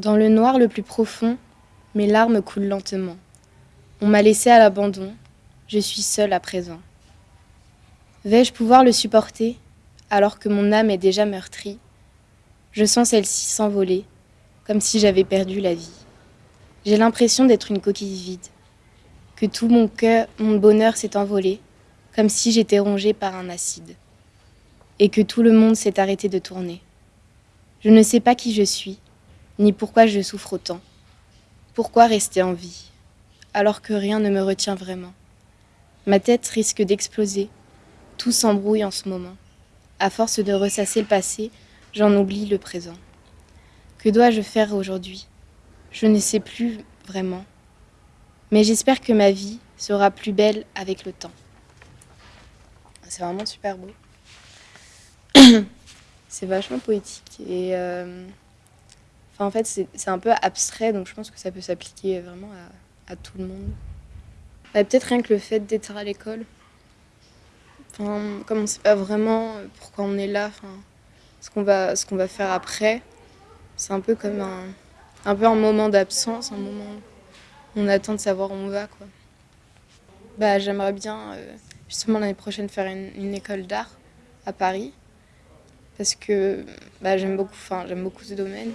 Dans le noir le plus profond, mes larmes coulent lentement. On m'a laissé à l'abandon, je suis seule à présent. Vais-je pouvoir le supporter alors que mon âme est déjà meurtrie? Je sens celle-ci s'envoler, comme si j'avais perdu la vie. J'ai l'impression d'être une coquille vide, que tout mon cœur, mon bonheur s'est envolé, comme si j'étais rongée par un acide, et que tout le monde s'est arrêté de tourner. Je ne sais pas qui je suis, ni pourquoi je souffre autant. Pourquoi rester en vie, alors que rien ne me retient vraiment? Ma tête risque d'exploser, tout s'embrouille en ce moment. À force de ressasser le passé, j'en oublie le présent. Que dois-je faire aujourd'hui? Je ne sais plus vraiment. Mais j'espère que ma vie sera plus belle avec le temps. C'est vraiment super beau. c'est vachement poétique et... Euh, en fait, c'est un peu abstrait, donc je pense que ça peut s'appliquer vraiment à, tout le monde. Bah, peut-être rien que le fait d'être à l'école. Comme on ne sait pas vraiment pourquoi on est là, ce qu'on va, faire après, c'est un peu comme un, peu un moment d'absence, un moment où on attend de savoir où on va. Bah, J'aimerais bien, euh, justement l'année prochaine, faire une, école d'art à Paris, parce que bah, j'aime beaucoup, j'aime beaucoup ce domaine.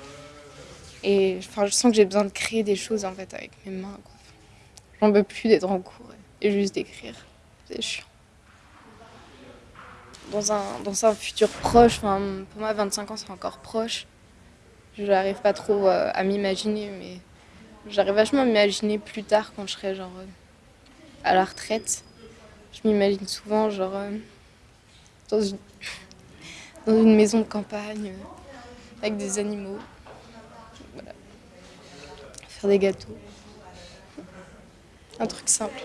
Et enfin, je sens que j'ai besoin de créer des choses en fait avec mes mains. J'en veux plus d'être en cours et juste d'écrire. C'est chiant. Dans un, dans un futur proche, pour moi 25 ans c'est encore proche. Je n'arrive pas trop euh, à m'imaginer, mais j'arrive vachement à m'imaginer plus tard quand je serai genre euh, à la retraite. Je m'imagine souvent genre euh, dans, une, dans une maison de campagne avec des animaux des gâteaux. Un truc simple.